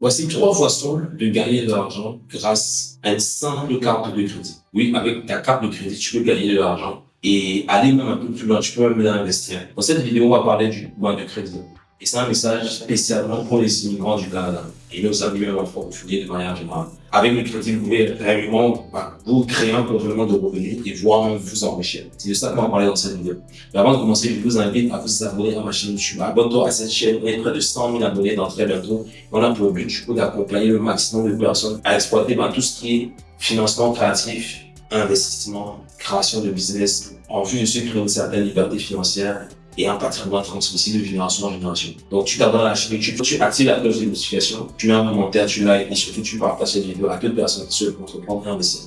Voici trois façons de gagner de l'argent grâce à une simple carte de crédit. Oui, avec ta carte de crédit, tu peux gagner de l'argent et aller même un peu plus loin. Tu peux même investir. Dans cette vidéo, on va parler du point de crédit. Et c'est un message spécialement pour les immigrants du Canada et nos amis même en francophonie de manière générale. Avec le crédit, vous pouvez réellement bah, vous créer un complément de revenus et voir vous enrichir. C'est de ça qu'on va parler dans cette vidéo. Mais avant de commencer, je vous invite à vous abonner à ma chaîne YouTube. Abonne-toi à cette chaîne. On est près de 100 000 abonnés dans très bientôt. On a pour but du coup d'accompagner le maximum de personnes à exploiter bah, tout ce qui est financement créatif, investissement, création de business en vue de se créer une certaine liberté financière et un patrimoine transmissible de génération en génération. Donc, tu t'abonnes à la chaîne YouTube, tu actives la cloche de notification, tu mets un commentaire, tu likes et surtout tu partages cette vidéo à d'autres personnes qui souhaitent entreprendre et investir.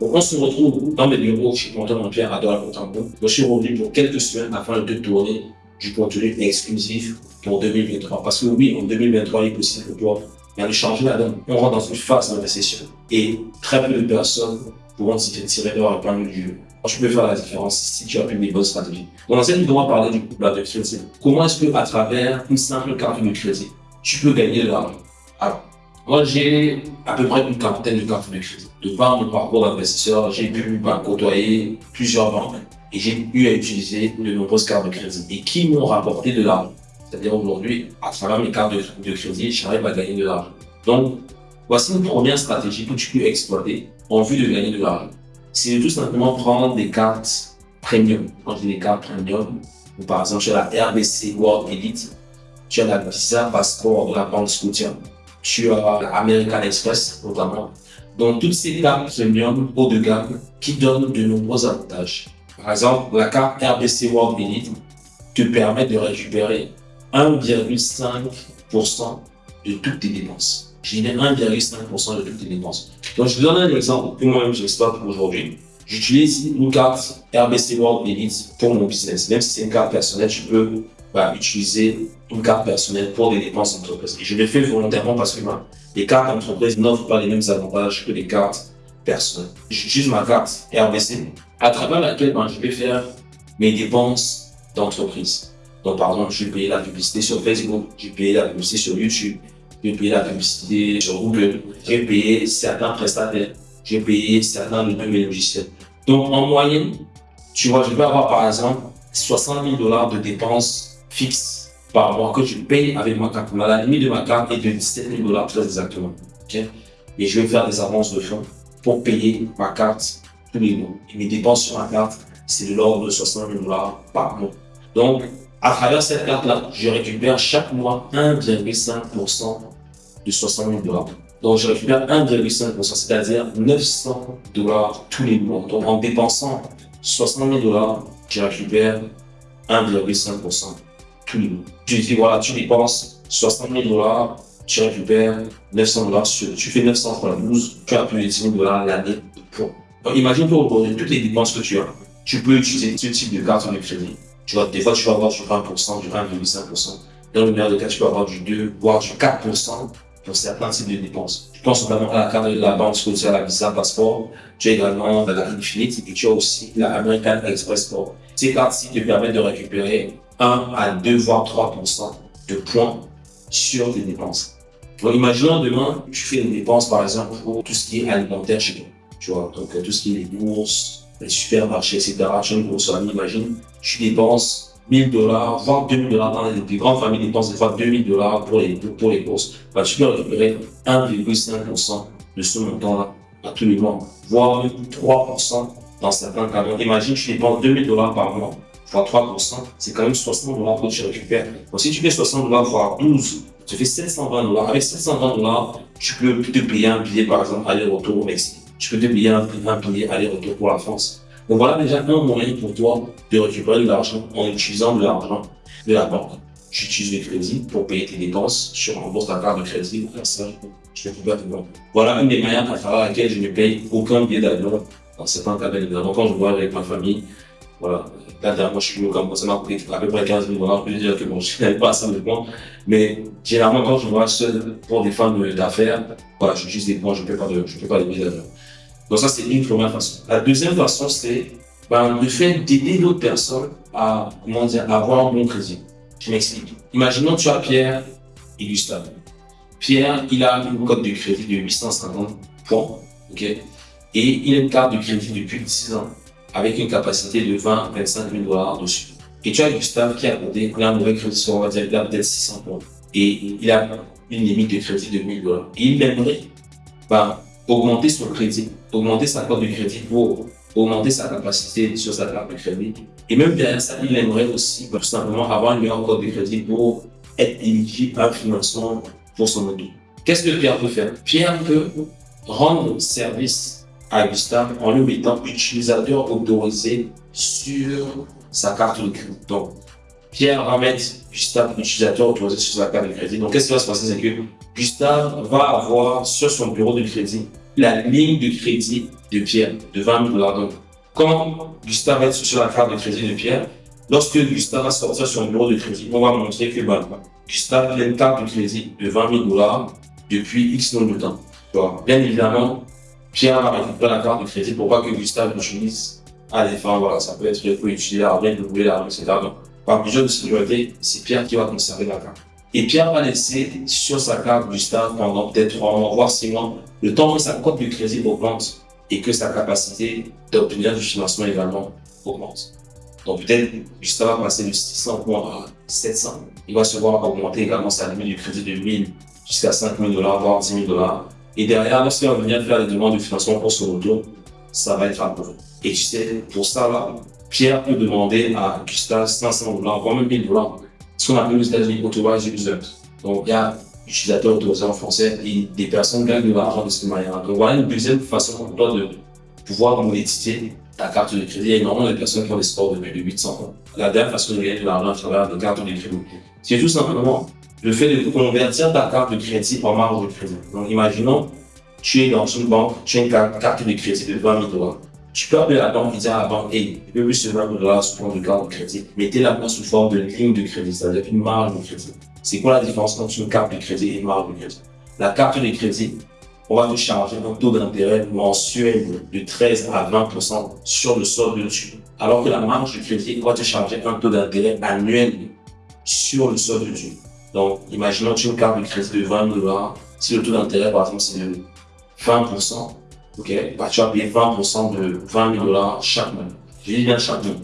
Donc, on se retrouve dans mes bureaux chez Quentin Pierre à Douala Contempo. Je suis revenu pour quelques semaines afin de tourner du contenu exclusif pour 2023. Parce que oui, en 2023, il est possible pour de changer la donne. On rentre dans une phase d'investissement et très peu de personnes pourront tirer leur épingle du jeu je peux faire la différence si tu as appliques des bonnes stratégies. dans cette vidéo, on va parler du couple de crédit. Comment est-ce que, à travers une simple carte de crédit, tu peux gagner de l'argent? Alors, moi, j'ai à peu près une quarantaine de cartes de crédit. De par mon parcours d'investisseur, j'ai pu côtoyer plusieurs banques et j'ai eu à utiliser de nombreuses cartes de crédit et qui m'ont rapporté de l'argent. C'est-à-dire aujourd'hui, à travers mes cartes de, de crédit, j'arrive à gagner de l'argent. Donc, voici une première stratégie que tu peux exploiter en vue de gagner de l'argent c'est tout simplement prendre des cartes premium. Quand je dis des cartes premium, par exemple, tu as la RBC World Elite, tu as la Visa Passport de la banque Scotia, tu as l'American Express notamment. Donc, toutes ces cartes premium haut de gamme qui donnent de nombreux avantages. Par exemple, la carte RBC World Elite te permet de récupérer 1,5% de toutes tes dépenses j'ai 1,5% de toutes les dépenses. Donc, je vous donne un exemple que moi-même j'exploite aujourd'hui. J'utilise une carte RBC World Elite pour mon business. Même si c'est une carte personnelle, je peux bah, utiliser une carte personnelle pour des dépenses d'entreprise. Et je le fais volontairement parce que bah, les cartes d'entreprise n'offrent pas les mêmes avantages que les cartes personnelles. J'utilise ma carte RBC à travers laquelle bah, je vais faire mes dépenses d'entreprise. Donc, par exemple, je vais payer la publicité sur Facebook, je vais payer la publicité sur YouTube, j'ai payé la publicité sur Google, j'ai payé certains prestataires, j'ai payé certains de mes logiciels. Donc, en moyenne, tu vois, je vais avoir par exemple 60 000 dollars de dépenses fixes par mois que je paye avec ma carte. La limite de ma carte est de 17 000 dollars très exactement. Et je vais faire des avances de fonds pour payer ma carte tous les mois. Et mes dépenses sur ma carte, c'est de l'ordre de 60 000 dollars par mois. Donc, à travers cette carte-là, je récupère chaque mois 1,5% de 60 000 dollars. Donc, je récupère 1,5%, c'est-à-dire 900 dollars tous les mois. Donc, en dépensant 60 000 dollars, je récupère 1,5% tous les mois. Je dis, voilà, tu dépenses 60 000 dollars, tu récupères 900 dollars, tu fais 900 fois 12, tu as plus de 10 000 dollars l'année pour. Donc, imagine pour toutes les dépenses que tu as, tu peux utiliser ce type de carte de crédit tu vois, des fois, tu vas avoir du 20%, du 1,5%. Dans le meilleur des cas, tu peux avoir du 2, voire du 4% certains types de dépenses. Tu penses notamment à la carte de la banque as la Visa Passport. Tu as également la Infinite et tu as aussi la American Express Sport. Ces cartes-ci te permettent de récupérer 1 à 2 voire 3% de points sur tes dépenses. Donc, imaginons demain, tu fais une dépense, par exemple, pour tout ce qui est alimentaire chez toi. Tu vois, donc tout ce qui est les bourses, les supermarchés, etc. Tu as une grosse famille, imagine, tu dépenses 1000 dollars, voire 2000 dollars dans les, grandes familles dépensent des fois 2000 dollars pour les, pour les courses. Bah, tu peux récupérer 1,5% de ce montant-là à tous les mois, voire 3% dans certains cas. Imagine, tu dépenses 2000 dollars par mois, fois 3%, c'est quand même 60 dollars que tu récupères. Donc, si tu fais 60 dollars fois 12, tu fais 720 dollars. Avec 720 dollars, tu peux te payer un billet, par exemple, aller-retour au Mexique tu peux te payer un, billet aller-retour pour la France. Donc voilà déjà un moyen pour toi de récupérer de l'argent en utilisant de l'argent de la banque. Tu utilises le crédit pour payer tes dépenses, tu rembourses ta carte de crédit, je te banque. Voilà une des manières à travers laquelle je ne paye aucun billet d'avion dans certains cas Donc quand je vois avec ma famille, voilà. Là, moi, je suis au Cameroun, ça m'a coûté à peu près 15 000 dollars. Je peux dire que bon, je n'avais pas ça de points. Mais généralement, quand je vois seul pour des femmes d'affaires, voilà, j'utilise des points, je ne paie pas de, je pas de billets d'avion. Donc ça, c'est une première façon. La deuxième façon, c'est ben, le fait d'aider d'autres personnes à, comment dire, avoir un bon crédit. Je m'explique. Imaginons tu as Pierre et Gustave. Pierre, il a une cote de crédit de 850 points, ok? Et il a une carte de crédit depuis 6 ans avec une capacité de 20 25 000 dollars dessus. Et tu as Gustave qui a côté, il a un mauvais crédit sur, on va dire, peut-être 600 points. Et il a une limite de crédit de 1000 dollars. Et il aimerait bah, augmenter son crédit, augmenter sa cote de crédit pour augmenter sa capacité sur sa carte de crédit. Et même derrière ça, il aimerait aussi bah, tout simplement avoir une meilleure cote de crédit pour être éligible à un financement pour son auto. Qu'est-ce que Pierre peut faire? Pierre peut rendre service à Gustave en lui mettant utilisateur autorisé sur sa carte de crédit. Donc, Pierre va mettre Gustave utilisateur autorisé sur sa carte de crédit. Donc, qu'est-ce qui va se passer? C'est que Gustave va avoir sur son bureau de crédit la ligne de crédit de Pierre de 20 000 dollars. Donc, quand Gustave va être sur la carte de crédit de Pierre, lorsque Gustave va sortir sur son bureau de crédit, on va montrer que bah, Gustave a une carte de crédit de 20 000 dollars depuis X nombre de temps. Bien évidemment, Pierre va récupérer la carte de crédit pour pas que Gustave l'utilise à des voilà, ça peut être pour utiliser l'argent, doubler l'argent, etc. Donc, par mesure de sécurité, c'est Pierre qui va conserver la carte. Et Pierre va laisser sur sa carte Gustave pendant peut-être 3 mois, voire 6 mois, le temps que sa cote de crédit augmente et que sa capacité d'obtenir du financement également augmente. Donc peut-être Gustave va passer de 600 points à 700. Il va se voir augmenter également sa limite de crédit de 1000 jusqu'à 5000 dollars, voire 10 000 dollars. Et derrière, lorsqu'il va venir faire des demandes de financement pour son auto, ça va être approuvé. Et tu sais, pour ça, là, Pierre peut demander à Gustave 500 dollars, voire même 1000 dollars. Ce qu'on appelle aux États-Unis Authorized User. Donc, il y a utilisateur autorisé en français et des personnes gagnent de l'argent de cette manière. Donc, voilà une deuxième façon pour toi de pouvoir monétiser ta carte de crédit. Il y a énormément de personnes qui ont des scores de plus de 800 ans. La dernière façon de gagner de l'argent à travers des cartes de crédit, c'est tout simplement le fait de convertir ta carte de crédit en marge de crédit. Donc, imaginons, tu es dans une banque, tu as une carte de crédit de 20 000 dollars. Tu peux appeler la banque et dire à la banque, hey, je veux ce 20 000 dollars sous forme de carte de crédit. Mettez-la sous forme de ligne de crédit, c'est-à-dire une marge de crédit. C'est quoi la différence entre une carte de crédit et une marge de crédit? La carte de crédit, on va te charger un taux d'intérêt mensuel de 13 à 20% sur le solde dessus. Alors que la marge de crédit va te charger un taux d'intérêt annuel sur le solde dessus. Donc, imaginons que tu as une carte de crédit de 20 dollars. Si le taux d'intérêt, par exemple, c'est de 20%, ok, bah, tu vas payer 20% de 20 000 dollars chaque mois. Je dis bien chaque mois.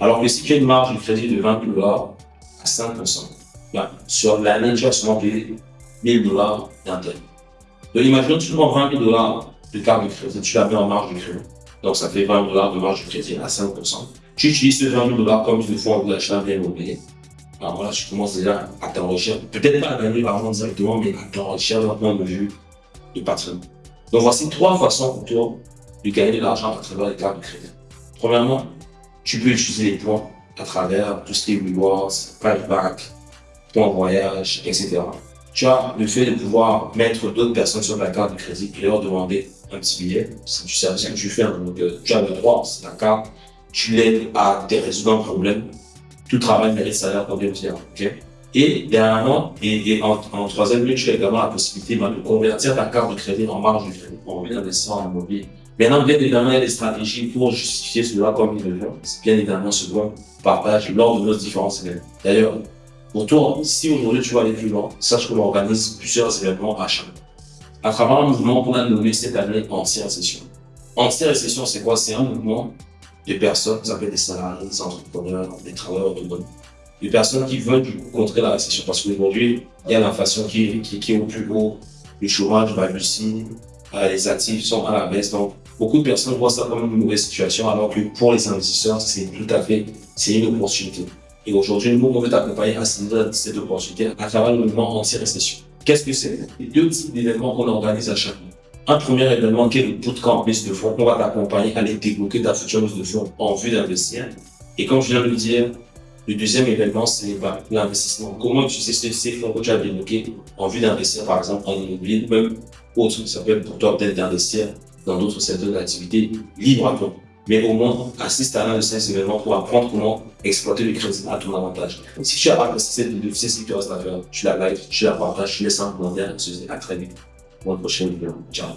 Alors que si tu as une marge de crédit de 20 000 dollars à 5%, bah, sur l'année, tu vas seulement payer 1000 dollars d'intérêt. Donc, imaginons que tu prends 20 000 dollars de carte de crédit, tu la mets en marge de crédit. Donc, ça fait 20 dollars de marge de crédit à 5%. Tu utilises ce 20 000 dollars comme le faut en d'achat bien immobilier. Alors voilà, je commence déjà à t'enrichir. Peut-être pas à gagner l'argent directement, mais à t'enrichir d'un point de vue du patrimoine. Donc voici trois façons pour toi de gagner de l'argent à travers les cartes de crédit. Premièrement, tu peux utiliser les points à travers tout ce qui est rewards, back, points voyage, etc. Tu as le fait de pouvoir mettre d'autres personnes sur la carte de crédit et leur demander un petit billet. C'est du service que tu fais. Donc, euh, tu as le droit, c'est la carte. Tu l'aides à résoudre un problème tout travail mérite salaire pour bien dire. Et dernièrement, et, en, troisième lieu, tu as également la possibilité de convertir ta carte de crédit en marge de crédit pour d'investir en immobilier. Maintenant, bien évidemment, il y a des stratégies pour justifier cela comme il le fait. Bien évidemment ce qu'on partage lors de nos différents événements. D'ailleurs, pour toi, si aujourd'hui tu vas aller plus loin, sache qu'on organise plusieurs événements à chaque À travers un mouvement qu'on a nommé cette année anti-récession. Anti-récession, c'est quoi? C'est un mouvement des personnes, ça peut des salariés, des entrepreneurs, des travailleurs autonomes, des personnes qui veulent contrer la récession. Parce qu'aujourd'hui, il y a l'inflation qui, est au plus haut, le chômage va réussir, euh, les actifs sont à la baisse. Donc, beaucoup de personnes voient ça comme une mauvaise situation, alors que pour les investisseurs, c'est tout à fait, c'est une opportunité. Et aujourd'hui, nous, on veut t'accompagner à cette opportunité à travers le mouvement anti-récession. Qu'est-ce que c'est? Deux types d'événements qu'on organise à chaque mois un premier événement qui est le bootcamp mise de fonds. On va t'accompagner à aller débloquer ta future mise de fonds en vue d'investir. Et comme je viens de le dire, le deuxième événement, c'est bah, l'investissement. Comment utiliser ces fonds que tu as débloqués en vue d'investir, par exemple, en immobilier, même autre? Ça peut être pour toi peut-être d'investir dans d'autres secteurs d'activité libre à toi. Mais au moins, assiste à l'un de ces événements pour apprendre comment exploiter le crédit à ton avantage. Si tu as apprécié cette vidéo, si tu restes à faire, tu la like, tu la partages, tu laisses un commentaire, à très vite. One prochaine vidéo. Ciao.